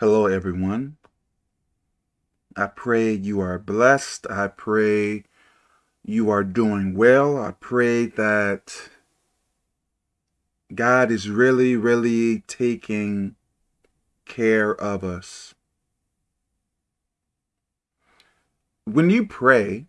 Hello, everyone. I pray you are blessed. I pray you are doing well. I pray that God is really, really taking care of us. When you pray,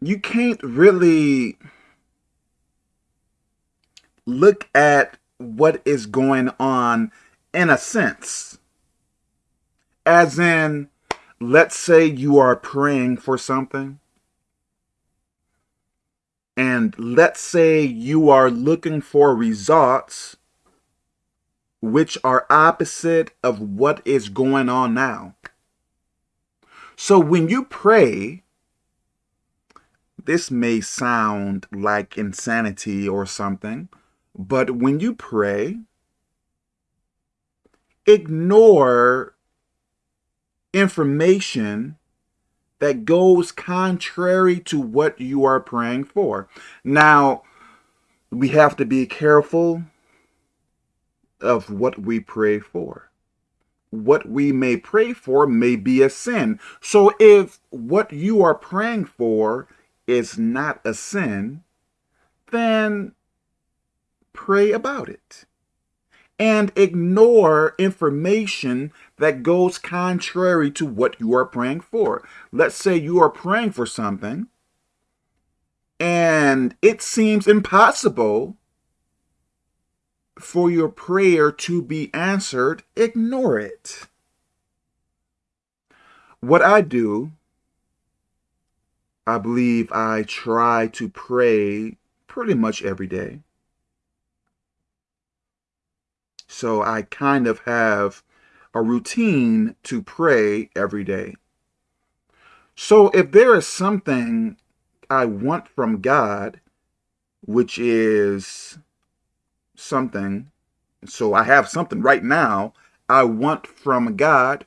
you can't really look at what is going on in a sense. As in, let's say you are praying for something. And let's say you are looking for results which are opposite of what is going on now. So when you pray, this may sound like insanity or something, but when you pray, ignore information that goes contrary to what you are praying for. Now, we have to be careful of what we pray for. What we may pray for may be a sin. So if what you are praying for is not a sin, then pray about it. And ignore information that goes contrary to what you are praying for. Let's say you are praying for something and it seems impossible for your prayer to be answered, ignore it. What I do, I believe I try to pray pretty much every day. So I kind of have a routine to pray every day. So if there is something I want from God, which is something, so I have something right now I want from God,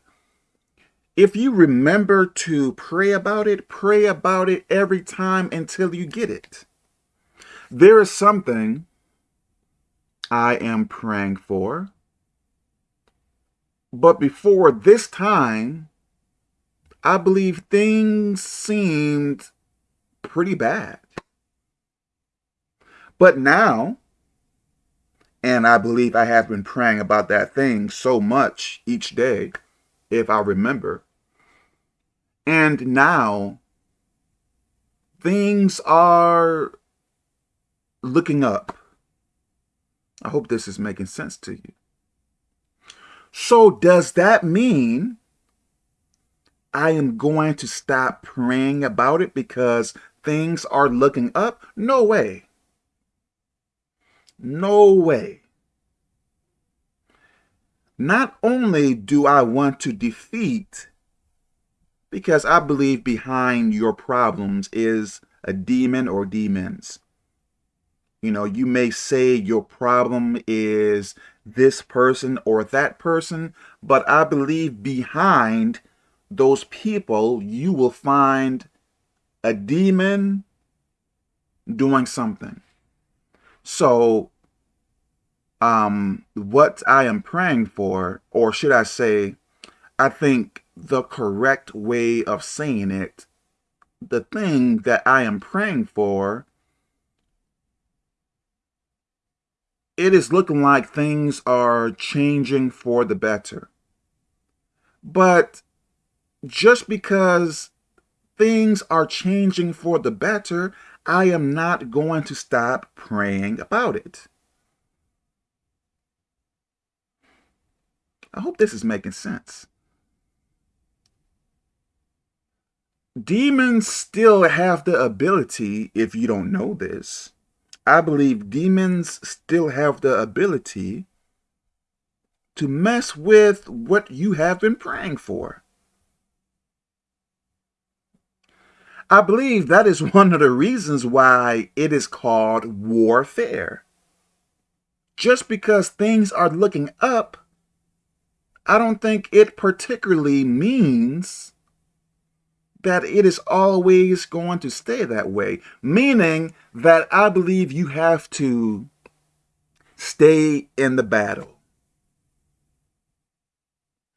if you remember to pray about it, pray about it every time until you get it. There is something I am praying for. But before this time, I believe things seemed pretty bad. But now, and I believe I have been praying about that thing so much each day, if I remember. And now, things are looking up. I hope this is making sense to you. So does that mean I am going to stop praying about it because things are looking up? No way. No way. Not only do I want to defeat, because I believe behind your problems is a demon or demons. You know, you may say your problem is this person or that person, but I believe behind those people, you will find a demon doing something. So, um, what I am praying for, or should I say, I think the correct way of saying it, the thing that I am praying for it is looking like things are changing for the better. But just because things are changing for the better, I am not going to stop praying about it. I hope this is making sense. Demons still have the ability, if you don't know this, I believe demons still have the ability to mess with what you have been praying for. I believe that is one of the reasons why it is called warfare. Just because things are looking up, I don't think it particularly means that it is always going to stay that way, meaning that I believe you have to stay in the battle.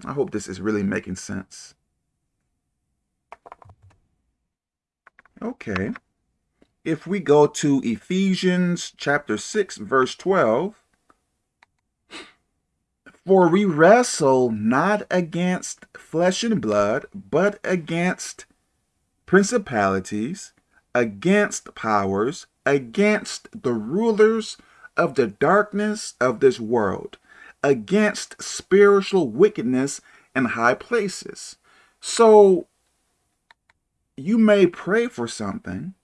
I hope this is really making sense. Okay. If we go to Ephesians chapter 6, verse 12, for we wrestle not against flesh and blood, but against principalities, against powers, against the rulers of the darkness of this world, against spiritual wickedness in high places. So you may pray for something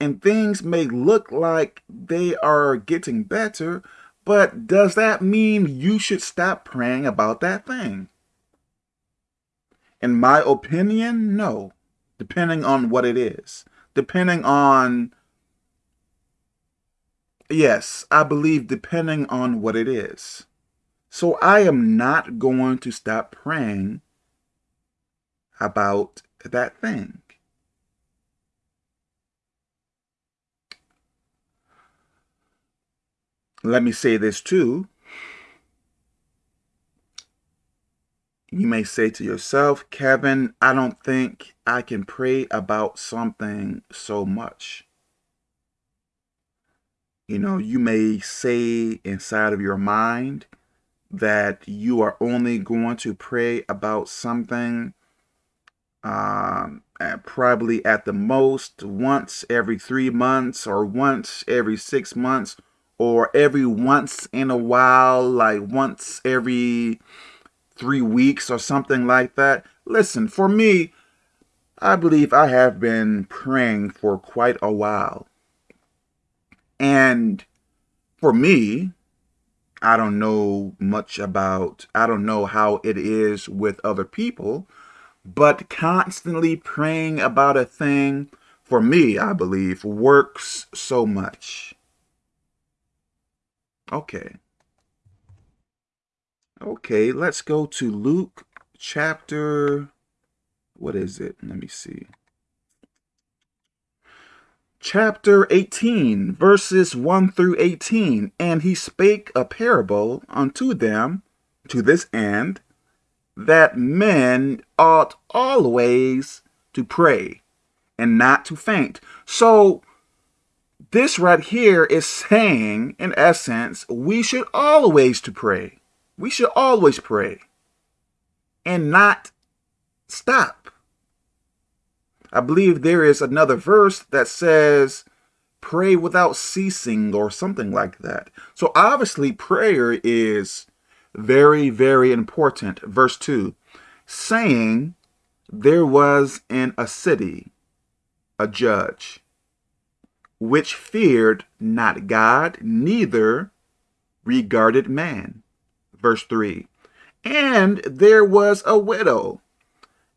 and things may look like they are getting better, but does that mean you should stop praying about that thing? In my opinion, no. Depending on what it is. Depending on... Yes, I believe depending on what it is. So I am not going to stop praying about that thing. Let me say this too. You may say to yourself, Kevin, I don't think I can pray about something so much. You know, you may say inside of your mind that you are only going to pray about something um, probably at the most once every three months or once every six months or every once in a while, like once every three weeks or something like that. Listen, for me, I believe I have been praying for quite a while. And for me, I don't know much about, I don't know how it is with other people, but constantly praying about a thing, for me, I believe, works so much. Okay. Okay, let's go to Luke chapter, what is it? Let me see. Chapter 18, verses 1 through 18. And he spake a parable unto them to this end, that men ought always to pray and not to faint. So this right here is saying, in essence, we should always to pray. We should always pray and not stop. I believe there is another verse that says, pray without ceasing or something like that. So obviously prayer is very, very important. Verse 2, saying, there was in a city a judge which feared not God, neither regarded man. Verse 3. And there was a widow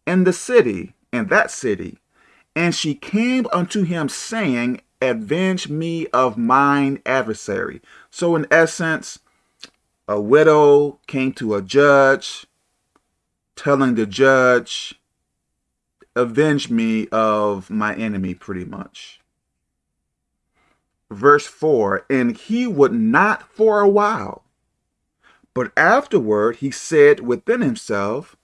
in the city, in that city, and she came unto him, saying, Avenge me of mine adversary. So in essence, a widow came to a judge, telling the judge, avenge me of my enemy, pretty much verse 4, and he would not for a while. But afterward he said within himself,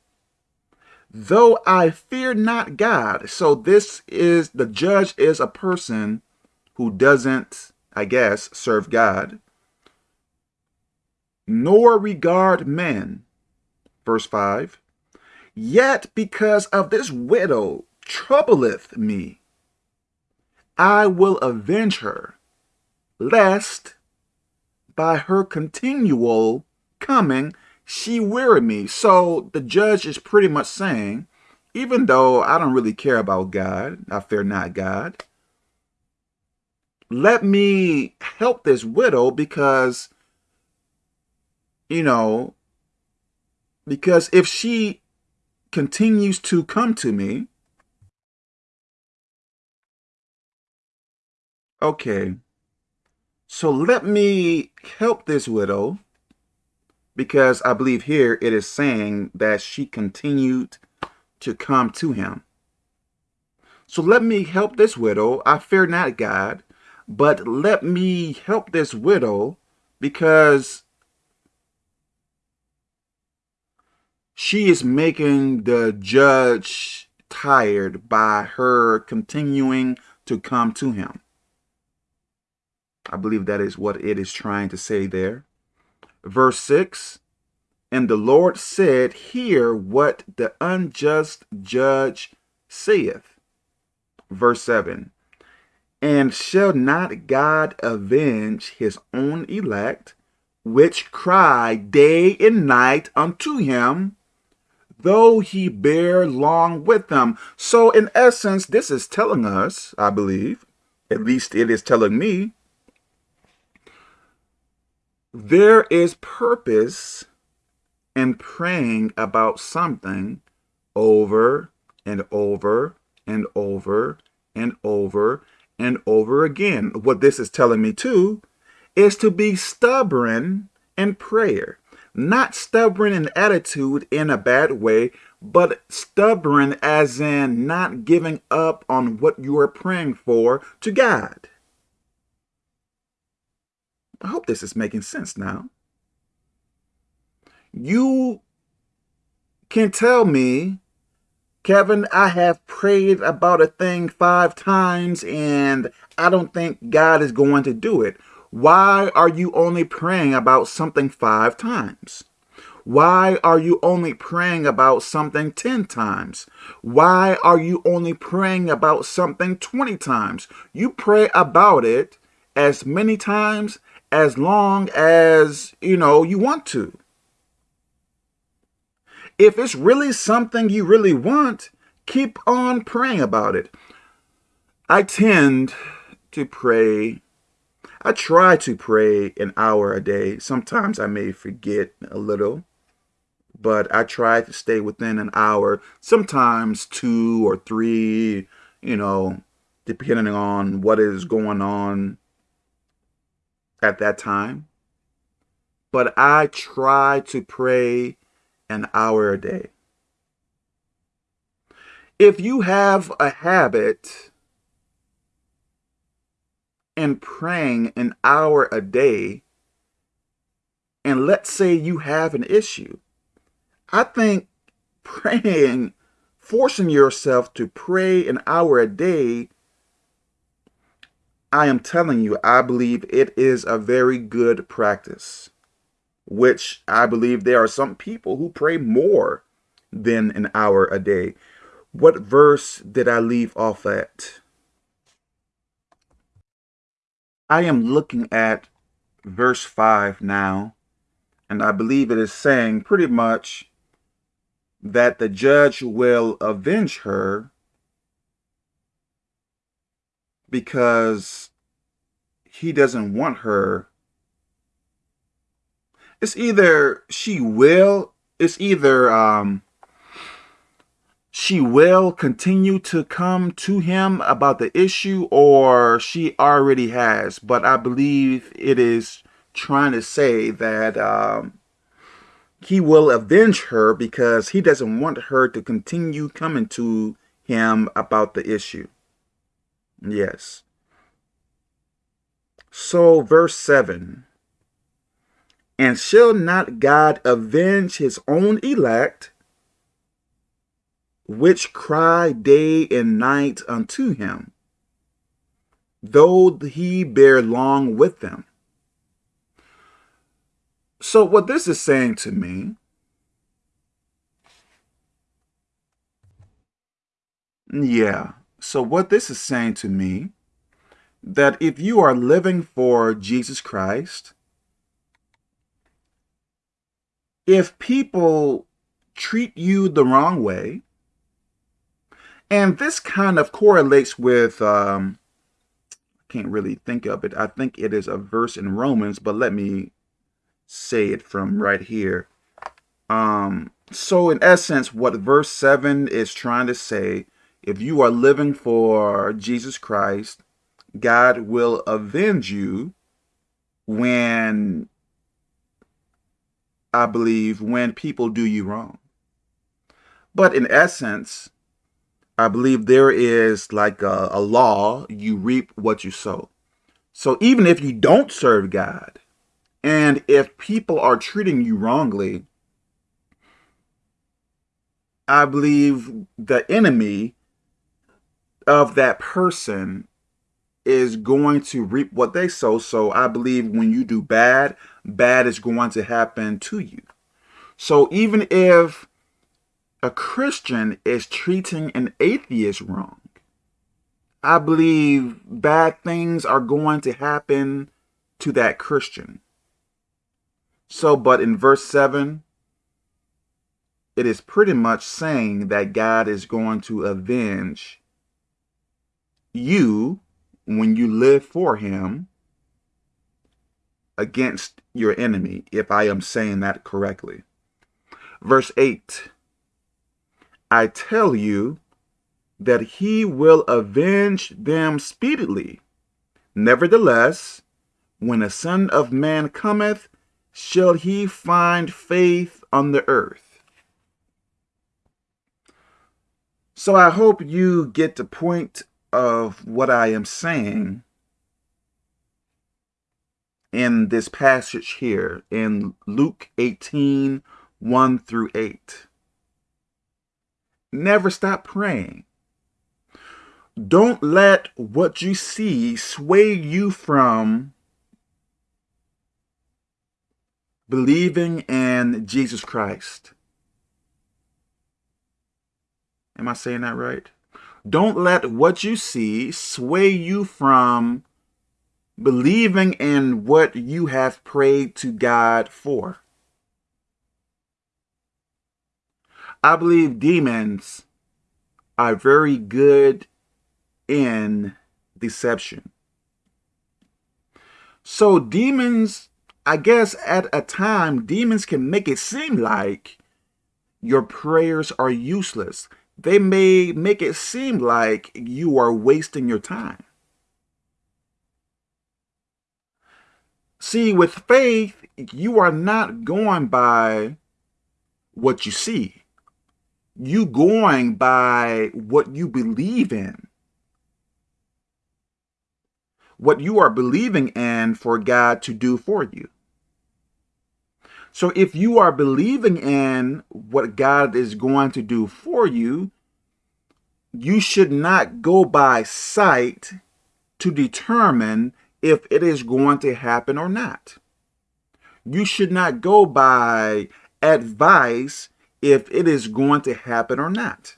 though I fear not God. So this is, the judge is a person who doesn't, I guess, serve God, nor regard men. Verse 5, yet because of this widow troubleth me, I will avenge her lest by her continual coming she weary me. So the judge is pretty much saying, even though I don't really care about God, I fear not God, let me help this widow because, you know, because if she continues to come to me, okay, so let me help this widow because I believe here it is saying that she continued to come to him. So let me help this widow. I fear not God, but let me help this widow because she is making the judge tired by her continuing to come to him. I believe that is what it is trying to say there. Verse 6 And the Lord said, Hear what the unjust judge saith. Verse 7 And shall not God avenge his own elect, which cry day and night unto him, though he bear long with them? So, in essence, this is telling us, I believe, at least it is telling me, there is purpose in praying about something over and over and over and over and over again. What this is telling me too is to be stubborn in prayer. Not stubborn in attitude in a bad way, but stubborn as in not giving up on what you are praying for to God. I hope this is making sense now. You can tell me, Kevin, I have prayed about a thing five times and I don't think God is going to do it. Why are you only praying about something five times? Why are you only praying about something 10 times? Why are you only praying about something 20 times? You pray about it as many times as long as, you know, you want to. If it's really something you really want, keep on praying about it. I tend to pray. I try to pray an hour a day. Sometimes I may forget a little, but I try to stay within an hour, sometimes two or three, you know, depending on what is going on at that time. But I try to pray an hour a day. If you have a habit in praying an hour a day, and let's say you have an issue, I think praying, forcing yourself to pray an hour a day I am telling you, I believe it is a very good practice, which I believe there are some people who pray more than an hour a day. What verse did I leave off at? I am looking at verse 5 now, and I believe it is saying pretty much that the judge will avenge her because he doesn't want her. It's either she will, it's either um, she will continue to come to him about the issue or she already has. But I believe it is trying to say that um, he will avenge her because he doesn't want her to continue coming to him about the issue. Yes. So, verse 7 And shall not God avenge his own elect, which cry day and night unto him, though he bear long with them? So, what this is saying to me yeah, so what this is saying to me, that if you are living for Jesus Christ, if people treat you the wrong way, and this kind of correlates with, um, I can't really think of it. I think it is a verse in Romans, but let me say it from right here. Um, so in essence, what verse 7 is trying to say if you are living for Jesus Christ, God will avenge you when, I believe, when people do you wrong. But in essence, I believe there is like a, a law, you reap what you sow. So even if you don't serve God, And if people are treating you wrongly, I believe the enemy of that person is going to reap what they sow. So I believe when you do bad, bad is going to happen to you. So even if a Christian is treating an atheist wrong, I believe bad things are going to happen to that Christian. So, but in verse 7, it is pretty much saying that God is going to avenge you when you live for him against your enemy, if I am saying that correctly. Verse 8, I tell you that he will avenge them speedily. Nevertheless, when the Son of Man cometh, shall he find faith on the earth? So I hope you get the point of what I am saying in this passage here in Luke 18, 1 through 8. Never stop praying. Don't let what you see sway you from believing in Jesus Christ. Am I saying that right? Don't let what you see sway you from believing in what you have prayed to God for. I believe demons are very good in deception. So demons, I guess at a time, demons can make it seem like your prayers are useless they may make it seem like you are wasting your time. See, with faith, you are not going by what you see. You going by what you believe in. What you are believing in for God to do for you. So if you are believing in what God is going to do for you, you should not go by sight to determine if it is going to happen or not. You should not go by advice if it is going to happen or not.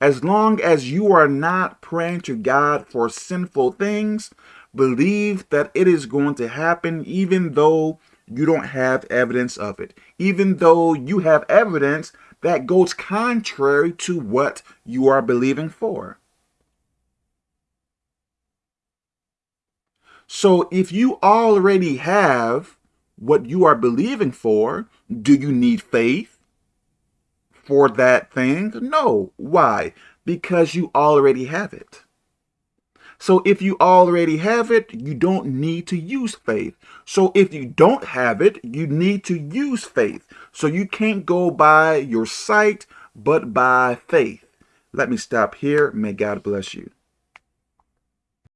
As long as you are not praying to God for sinful things, believe that it is going to happen even though you don't have evidence of it. Even though you have evidence that goes contrary to what you are believing for. So if you already have what you are believing for, do you need faith for that thing? No. Why? Because you already have it. So if you already have it, you don't need to use faith. So if you don't have it, you need to use faith. So you can't go by your sight, but by faith. Let me stop here. May God bless you.